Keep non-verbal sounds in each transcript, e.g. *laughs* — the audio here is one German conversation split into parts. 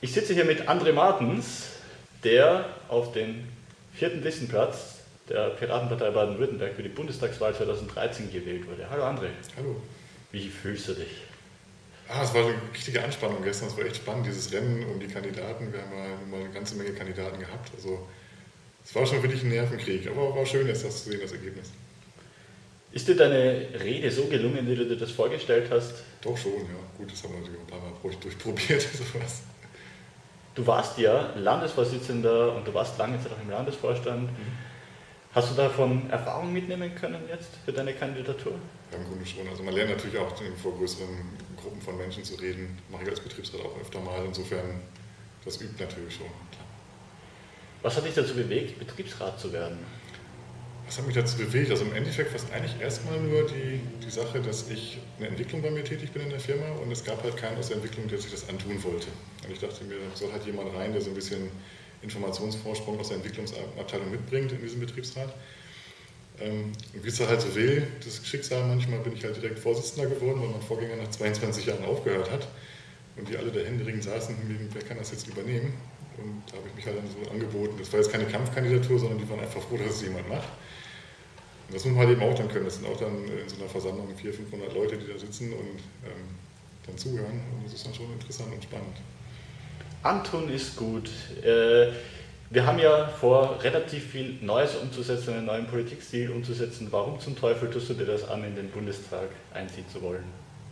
Ich sitze hier mit André Martens, der auf den vierten Listenplatz der Piratenpartei Baden-Württemberg für die Bundestagswahl 2013 gewählt wurde. Hallo André. Hallo. Wie fühlst du dich? Ah, es war eine richtige Anspannung gestern. Es war echt spannend, dieses Rennen um die Kandidaten. Wir haben mal eine ganze Menge Kandidaten gehabt. Also es war schon wirklich ein Nervenkrieg, aber war schön jetzt das zu sehen, das Ergebnis. Ist dir deine Rede so gelungen, wie du dir das vorgestellt hast? Doch schon, ja. Gut, das haben wir natürlich ein paar Mal durchprobiert. *laughs* Sowas. Du warst ja Landesvorsitzender und du warst lange Zeit auch im Landesvorstand. Mhm. Hast du davon Erfahrung mitnehmen können jetzt für deine Kandidatur? Ja, im Grunde schon. Also man lernt natürlich auch vor größeren Gruppen von Menschen zu reden. Mache ich als Betriebsrat auch öfter mal. Insofern, das übt natürlich schon. Was hat dich dazu bewegt, Betriebsrat zu werden? Was hat mich dazu bewegt? Also im Endeffekt fast eigentlich erstmal nur die, die Sache, dass ich eine Entwicklung bei mir tätig bin in der Firma und es gab halt keinen aus der Entwicklung, der sich das antun wollte. Und ich dachte mir, da soll halt jemand rein, der so ein bisschen Informationsvorsprung aus der Entwicklungsabteilung mitbringt in diesem Betriebsrat. Ähm, und wie es halt so will, das Schicksal, manchmal bin ich halt direkt Vorsitzender geworden, weil mein Vorgänger nach 22 Jahren aufgehört hat und die alle da händeringend saßen, wer kann das jetzt übernehmen? Und da habe ich mich halt dann so angeboten. Das war jetzt keine Kampfkandidatur, sondern die waren einfach froh, dass es jemand macht. Und das muss man halt eben auch dann können. Das sind auch dann in so einer Versammlung 400, 500 Leute, die da sitzen und ähm, dann zuhören. Und das ist dann schon interessant und spannend. Anton ist gut. Äh, wir haben ja vor, relativ viel Neues umzusetzen, einen neuen Politikstil umzusetzen. Warum zum Teufel tust du dir das an, in den Bundestag einziehen zu wollen?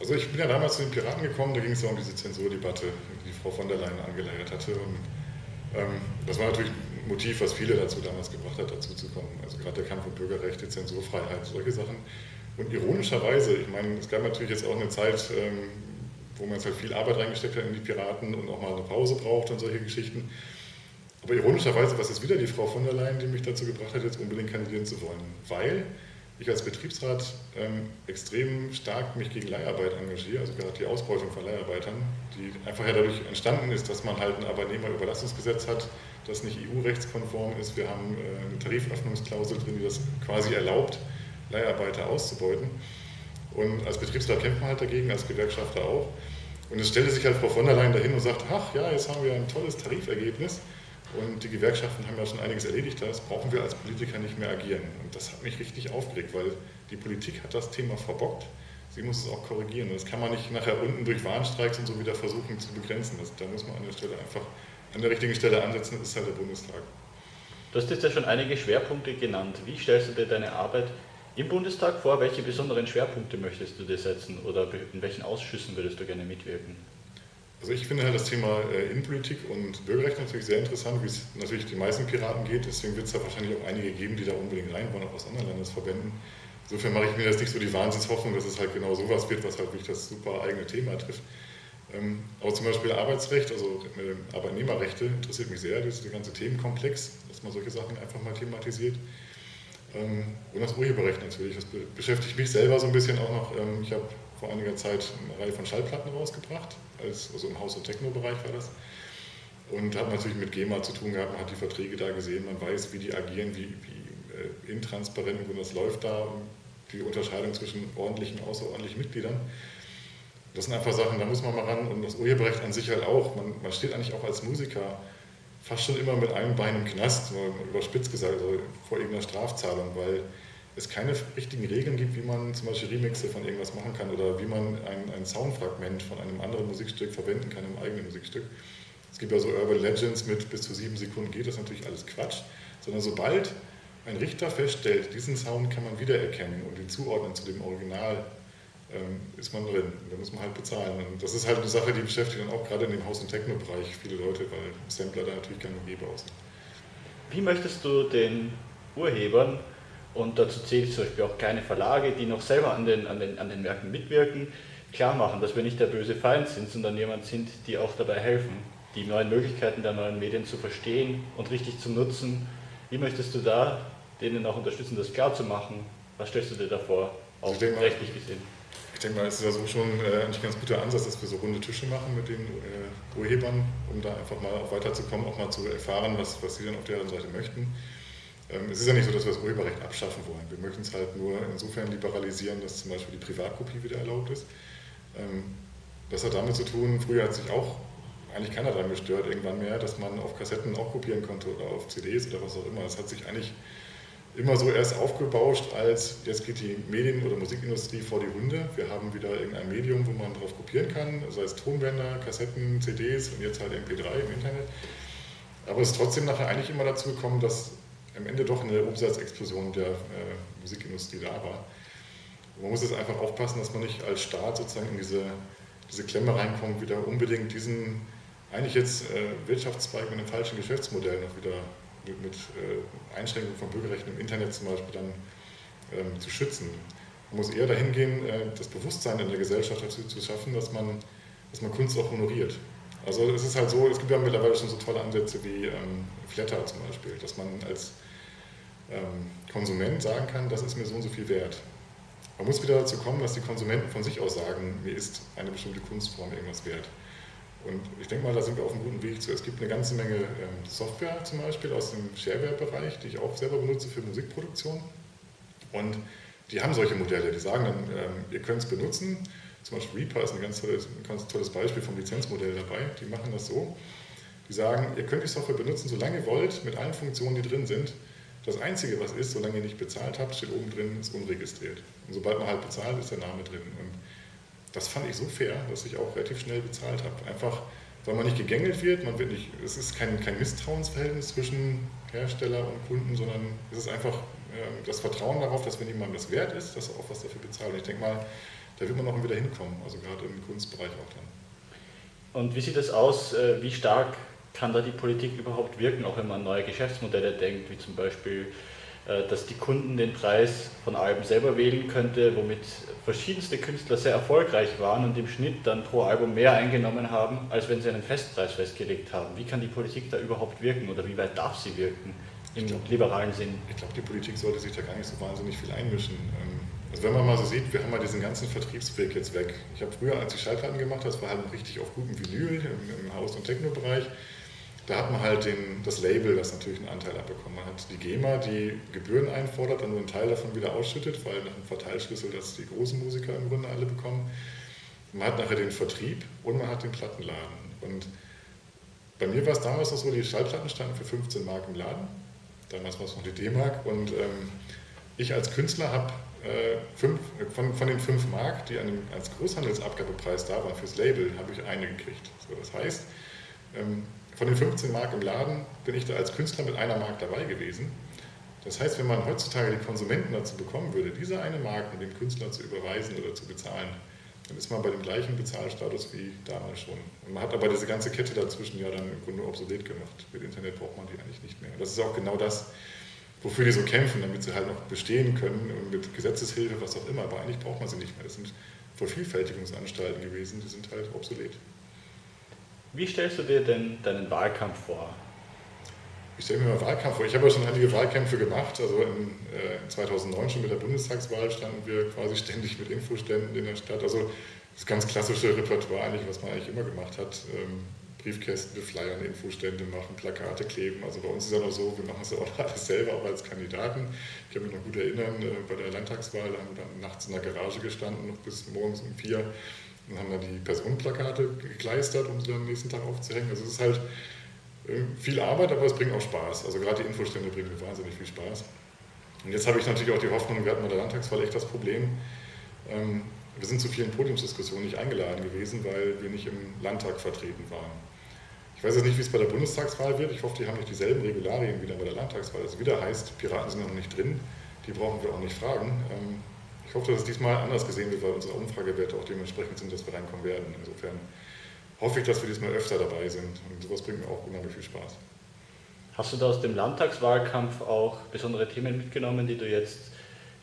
Also ich bin ja damals zu den Piraten gekommen, da ging es ja um diese Zensurdebatte, die Frau von der Leyen angeleiert hatte. Und das war natürlich ein Motiv, was viele dazu damals gebracht hat, dazu zu kommen. Also gerade der Kampf um Bürgerrechte, Zensurfreiheit, solche Sachen. Und ironischerweise, ich meine, es gab natürlich jetzt auch eine Zeit, ähm, wo man jetzt halt viel Arbeit reingesteckt hat in die Piraten und auch mal eine Pause braucht und solche Geschichten. Aber ironischerweise war es jetzt wieder die Frau von der Leyen, die mich dazu gebracht hat, jetzt unbedingt kandidieren zu wollen. Weil ich als Betriebsrat ähm, extrem stark mich gegen Leiharbeit engagiere, also gerade die Ausbeutung von Leiharbeitern, die einfach ja dadurch entstanden ist, dass man halt ein Arbeitnehmerüberlassungsgesetz hat, das nicht EU-rechtskonform ist. Wir haben äh, eine Tariföffnungsklausel drin, die das quasi erlaubt, Leiharbeiter auszubeuten. Und als Betriebsrat kämpft man halt dagegen, als Gewerkschafter auch. Und es stellte sich halt Frau von der Leyen dahin und sagt, ach ja, jetzt haben wir ein tolles Tarifergebnis und die Gewerkschaften haben ja schon einiges erledigt, das brauchen wir als Politiker nicht mehr agieren. Und das hat mich richtig aufgeregt, weil die Politik hat das Thema verbockt. Sie muss es auch korrigieren. Und das kann man nicht nachher unten durch Warnstreiks und so wieder versuchen zu begrenzen. Das, da muss man an der Stelle einfach an der richtigen Stelle ansetzen, das ist halt der Bundestag. Du hast jetzt ja schon einige Schwerpunkte genannt. Wie stellst du dir deine Arbeit im Bundestag vor? Welche besonderen Schwerpunkte möchtest du dir setzen oder in welchen Ausschüssen würdest du gerne mitwirken? Also ich finde halt das Thema äh, Innenpolitik und Bürgerrecht natürlich sehr interessant, wie es natürlich den meisten Piraten geht. Deswegen wird es da wahrscheinlich auch einige geben, die da unbedingt rein wollen, auch aus anderen Landesverbänden. Insofern mache ich mir jetzt nicht so die Wahnsinnshoffnung, dass es halt genau sowas wird, was halt wirklich das super eigene Thema trifft. Ähm, aber zum Beispiel Arbeitsrecht, also äh, Arbeitnehmerrechte interessiert mich sehr, das ist der ganze Themenkomplex, dass man solche Sachen einfach mal thematisiert. Ähm, und das Urheberrecht natürlich, das beschäftigt mich selber so ein bisschen auch noch. Ähm, ich habe vor einiger Zeit eine Reihe von Schallplatten rausgebracht, als, also im Haus- und Techno-Bereich war das. Und hat natürlich mit GEMA zu tun gehabt, man hat die Verträge da gesehen, man weiß, wie die agieren, wie, wie äh, intransparent und das läuft da, die Unterscheidung zwischen ordentlichen und außerordentlichen Mitgliedern. Das sind einfach Sachen, da muss man mal ran und das Urheberrecht an sich halt auch. Man, man steht eigentlich auch als Musiker fast schon immer mit einem Bein im Knast, überspitzt gesagt, also vor irgendeiner Strafzahlung, weil es keine richtigen Regeln gibt, wie man zum Beispiel Remixe von irgendwas machen kann oder wie man ein, ein Soundfragment von einem anderen Musikstück verwenden kann im eigenen Musikstück. Es gibt ja so Urban Legends mit bis zu sieben Sekunden geht das natürlich alles Quatsch, sondern sobald ein Richter feststellt, diesen Sound kann man wiedererkennen und ihn zuordnen zu dem Original, ähm, ist man drin. Da muss man halt bezahlen. Und das ist halt eine Sache, die beschäftigt dann auch gerade in dem Haus- und Techno-Bereich viele Leute, weil Sampler da natürlich keine Geber aus. Wie möchtest du den Urhebern und dazu zähle ich zum Beispiel auch kleine Verlage, die noch selber an den, an den, an den Werken mitwirken, klar machen, dass wir nicht der böse Feind sind, sondern jemand sind, die auch dabei helfen, die neuen Möglichkeiten der neuen Medien zu verstehen und richtig zu nutzen. Wie möchtest du da denen auch unterstützen, das klar zu machen? Was stellst du dir da vor, auch rechtlich gesehen? Ich denke mal, es ist ja so schon äh, eigentlich ein ganz guter Ansatz, dass wir so runde Tische machen mit den äh, Urhebern, um da einfach mal auch weiterzukommen, auch mal zu erfahren, was, was sie dann auf deren Seite möchten. Ähm, es ist ja nicht so, dass wir das Urheberrecht abschaffen wollen. Wir möchten es halt nur insofern liberalisieren, dass zum Beispiel die Privatkopie wieder erlaubt ist. Ähm, das hat damit zu tun, früher hat sich auch eigentlich keiner daran gestört irgendwann mehr, dass man auf Kassetten auch kopieren konnte oder auf CDs oder was auch immer. Es hat sich eigentlich immer so erst aufgebauscht, als jetzt geht die Medien- oder Musikindustrie vor die Hunde. Wir haben wieder irgendein Medium, wo man drauf kopieren kann, sei es Tonbänder, Kassetten, CDs und jetzt halt MP3 im Internet. Aber es ist trotzdem nachher eigentlich immer dazu gekommen, dass am Ende doch eine Umsatzexplosion der äh, Musikindustrie da war. Man muss jetzt einfach aufpassen, dass man nicht als Staat sozusagen in diese, diese Klemme reinkommt, wieder unbedingt diesen eigentlich jetzt äh, Wirtschaftszweig mit einem falschen Geschäftsmodell noch wieder mit, mit äh, Einschränkungen von Bürgerrechten im Internet zum Beispiel dann ähm, zu schützen. Man muss eher dahin gehen, äh, das Bewusstsein in der Gesellschaft dazu zu schaffen, dass man, dass man Kunst auch honoriert. Also es ist halt so, es gibt ja mittlerweile schon so tolle Ansätze wie ähm, Flatter zum Beispiel, dass man als ähm, Konsument sagen kann, das ist mir so und so viel wert. Man muss wieder dazu kommen, dass die Konsumenten von sich aus sagen, mir ist eine bestimmte Kunstform irgendwas wert. Und ich denke mal, da sind wir auf einem guten Weg zu. Es gibt eine ganze Menge ähm, Software zum Beispiel aus dem Shareware-Bereich, die ich auch selber benutze für Musikproduktion. Und die haben solche Modelle, die sagen dann, ähm, ihr könnt es benutzen. Zum Beispiel Reaper ist ein ganz tolles, ein ganz tolles Beispiel vom Lizenzmodell dabei. Die machen das so. Die sagen, ihr könnt die Software benutzen, solange ihr wollt, mit allen Funktionen, die drin sind. Das Einzige, was ist, solange ihr nicht bezahlt habt, steht oben drin, ist unregistriert. Und sobald man halt bezahlt, ist der Name drin. Und das fand ich so fair, dass ich auch relativ schnell bezahlt habe. Einfach, weil man nicht gegängelt wird, man wird nicht, es ist kein, kein Misstrauensverhältnis zwischen Hersteller und Kunden, sondern es ist einfach äh, das Vertrauen darauf, dass wenn jemand das wert ist, dass er auch was dafür bezahlt. Und ich denke mal, da wird man noch wieder hinkommen, also gerade im Kunstbereich auch dann. Und wie sieht das aus, äh, wie stark kann da die Politik überhaupt wirken, auch wenn man an neue Geschäftsmodelle denkt, wie zum Beispiel äh, dass die Kunden den Preis von Alben selber wählen könnte, womit verschiedenste Künstler sehr erfolgreich waren und im Schnitt dann pro Album mehr eingenommen haben, als wenn sie einen Festpreis festgelegt haben. Wie kann die Politik da überhaupt wirken oder wie weit darf sie wirken im glaub, liberalen Sinn? Ich glaube, die Politik sollte sich da gar nicht so wahnsinnig viel einmischen. Also wenn man mal so sieht, wir haben mal diesen ganzen Vertriebsweg jetzt weg. Ich habe früher, als ich Schallplatten gemacht habe, das war halt richtig auf gutem Vinyl im, im Haus- und Techno-Bereich da hat man halt den, das Label, das natürlich einen Anteil abbekommt. Man hat die GEMA, die Gebühren einfordert und nur einen Teil davon wieder ausschüttet, weil nach dem Verteilschlüssel das die großen Musiker im Grunde alle bekommen. Man hat nachher den Vertrieb und man hat den Plattenladen. Und bei mir war es damals noch so, die Schallplatten standen für 15 Mark im Laden. Damals war es noch die D-Mark. Und ähm, ich als Künstler habe äh, von, von den 5 Mark, die an als Großhandelsabgabepreis da waren fürs Label, habe ich eine gekriegt. So, das heißt, ähm, von den 15 Mark im Laden bin ich da als Künstler mit einer Mark dabei gewesen. Das heißt, wenn man heutzutage die Konsumenten dazu bekommen würde, diese eine Mark mit dem Künstler zu überweisen oder zu bezahlen, dann ist man bei dem gleichen Bezahlstatus wie damals schon. Und man hat aber diese ganze Kette dazwischen ja dann im Grunde obsolet gemacht. Mit Internet braucht man die eigentlich nicht mehr. Und das ist auch genau das, wofür die so kämpfen, damit sie halt noch bestehen können und mit Gesetzeshilfe, was auch immer. Aber eigentlich braucht man sie nicht mehr. Das sind Vervielfältigungsanstalten gewesen, die sind halt obsolet. Wie stellst du dir denn deinen Wahlkampf vor? Ich stelle mir mal Wahlkampf vor. Ich habe ja schon einige Wahlkämpfe gemacht. Also in, äh, 2009 schon mit der Bundestagswahl standen wir quasi *laughs* ständig mit Infoständen in der Stadt. Also das ganz klassische Repertoire eigentlich, was man eigentlich immer gemacht hat. Ähm, Briefkästen befleiern, Infostände machen, Plakate kleben. Also bei uns ist es ja noch so, wir machen es auch alles selber, auch als Kandidaten. Ich kann mich noch gut erinnern, äh, bei der Landtagswahl haben wir dann nachts in der Garage gestanden, noch bis morgens um vier dann haben wir die Personenplakate gekleistert, um sie dann am nächsten Tag aufzuhängen. Also es ist halt äh, viel Arbeit, aber es bringt auch Spaß. Also gerade die Infostände bringen mir wahnsinnig viel Spaß. Und jetzt habe ich natürlich auch die Hoffnung, wir hatten bei der Landtagswahl echt das Problem, ähm, wir sind zu vielen Podiumsdiskussionen nicht eingeladen gewesen, weil wir nicht im Landtag vertreten waren. Ich weiß jetzt nicht, wie es bei der Bundestagswahl wird. Ich hoffe, die haben nicht dieselben Regularien wie bei der Landtagswahl. Also wieder heißt, Piraten sind noch nicht drin, die brauchen wir auch nicht fragen. Ähm, ich hoffe, dass es diesmal anders gesehen wird, weil unsere Umfragewerte auch dementsprechend sind, dass wir reinkommen werden. Insofern hoffe ich, dass wir diesmal öfter dabei sind und sowas bringt mir auch unheimlich viel Spaß. Hast du da aus dem Landtagswahlkampf auch besondere Themen mitgenommen, die du jetzt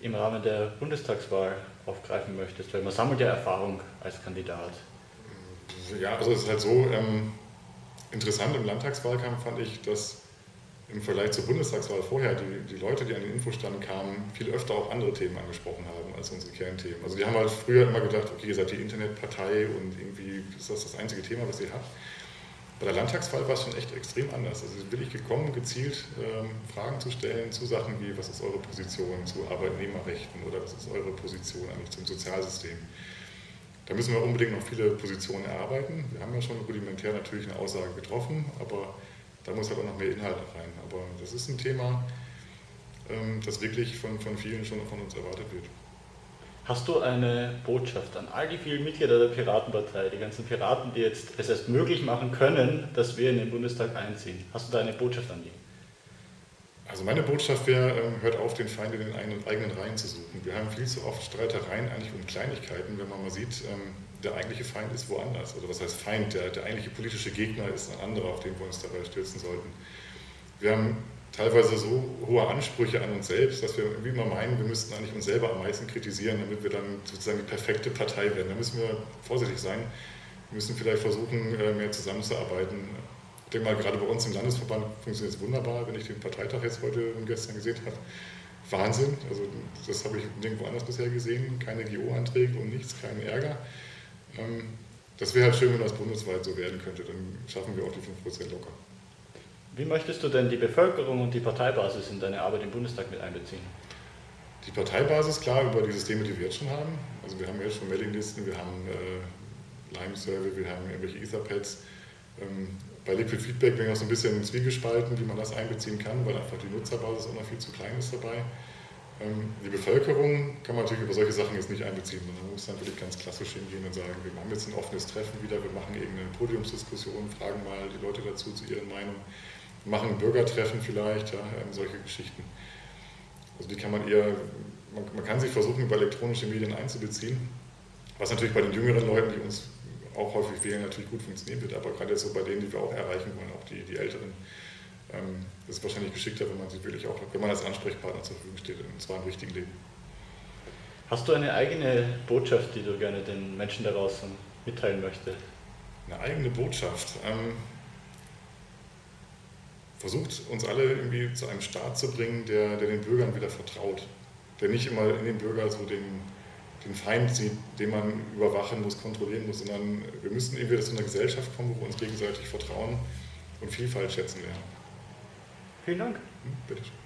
im Rahmen der Bundestagswahl aufgreifen möchtest? Weil man sammelt ja Erfahrung als Kandidat. Ja, also es ist halt so, ähm, interessant im Landtagswahlkampf fand ich, dass im Vergleich zur Bundestagswahl vorher die, die Leute, die an den Infostand kamen, viel öfter auch andere Themen angesprochen haben als unsere Kernthemen. Also die haben halt früher immer gedacht, okay, ihr seid die Internetpartei und irgendwie ist das das einzige Thema, was ihr habt. Bei der Landtagswahl war es schon echt extrem anders. Also bin ich gekommen, gezielt ähm, Fragen zu stellen zu Sachen wie, was ist eure Position zu Arbeitnehmerrechten oder was ist eure Position eigentlich zum Sozialsystem. Da müssen wir unbedingt noch viele Positionen erarbeiten. Wir haben ja schon rudimentär natürlich eine Aussage getroffen, aber da muss halt auch noch mehr Inhalt rein. Aber das ist ein Thema, ähm, das wirklich von, von vielen schon von uns erwartet wird. Hast du eine Botschaft an all die vielen Mitglieder der Piratenpartei, die ganzen Piraten, die jetzt es erst möglich machen können, dass wir in den Bundestag einziehen? Hast du da eine Botschaft an die? Also meine Botschaft wäre, ähm, hört auf, den Feind in den eigenen Reihen zu suchen. Wir haben viel zu oft Streitereien eigentlich um Kleinigkeiten, wenn man mal sieht, ähm, der eigentliche Feind ist woanders. Also was heißt Feind? Der, der eigentliche politische Gegner ist ein anderer, auf den wir uns dabei stürzen sollten. Wir haben teilweise so hohe Ansprüche an uns selbst, dass wir irgendwie mal meinen, wir müssten eigentlich uns selber am meisten kritisieren, damit wir dann sozusagen die perfekte Partei werden. Da müssen wir vorsichtig sein. Wir müssen vielleicht versuchen, äh, mehr zusammenzuarbeiten. Ich denke mal, gerade bei uns im Landesverband funktioniert es wunderbar, wenn ich den Parteitag jetzt heute und gestern gesehen habe. Wahnsinn, also das habe ich nirgendwo anders bisher gesehen. Keine GO-Anträge und nichts, keinen Ärger. Ähm, das wäre halt schön, wenn das bundesweit so werden könnte, dann schaffen wir auch die 5% locker. Wie möchtest du denn die Bevölkerung und die Parteibasis in deine Arbeit im Bundestag mit einbeziehen? Die Parteibasis, klar, über die Systeme, die wir jetzt schon haben. Also wir haben jetzt schon Mailinglisten, wir haben äh, Lime-Survey, wir haben irgendwelche Etherpads. Ähm, bei Liquid Feedback bin ich auch so ein bisschen zwiegespalten, wie man das einbeziehen kann, weil einfach die Nutzerbasis auch noch viel zu klein ist dabei. Ähm, die Bevölkerung kann man natürlich über solche Sachen jetzt nicht einbeziehen, man muss dann wirklich ganz klassisch hingehen und sagen, wir haben jetzt ein offenes Treffen wieder, wir machen irgendeine Podiumsdiskussion, fragen mal die Leute dazu zu ihren Meinungen machen Bürgertreffen vielleicht, ja, solche Geschichten. Also die kann man eher, man, man, kann sich versuchen, über elektronische Medien einzubeziehen, was natürlich bei den jüngeren Leuten, die uns auch häufig wählen, natürlich gut funktionieren wird, aber gerade jetzt so bei denen, die wir auch erreichen wollen, auch die, die Älteren, ähm, ist es wahrscheinlich geschickter, wenn man sich wirklich auch, wenn man als Ansprechpartner zur Verfügung steht, und zwar im richtigen Leben. Hast du eine eigene Botschaft, die du gerne den Menschen da draußen mitteilen möchtest? Eine eigene Botschaft? Ähm, versucht uns alle irgendwie zu einem Staat zu bringen, der, der den Bürgern wieder vertraut, der nicht immer in den Bürger so den, den Feind sieht, den man überwachen muss, kontrollieren muss, sondern wir müssen irgendwie zu einer Gesellschaft kommen, wo wir uns gegenseitig vertrauen und Vielfalt schätzen lernen. Vielen Dank. Hm, bitteschön.